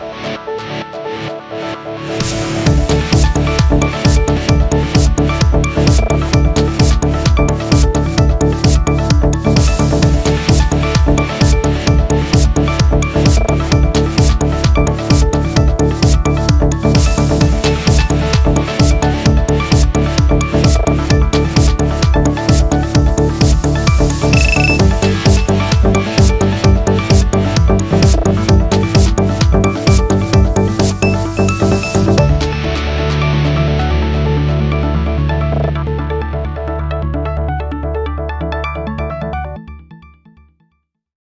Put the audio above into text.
Bye.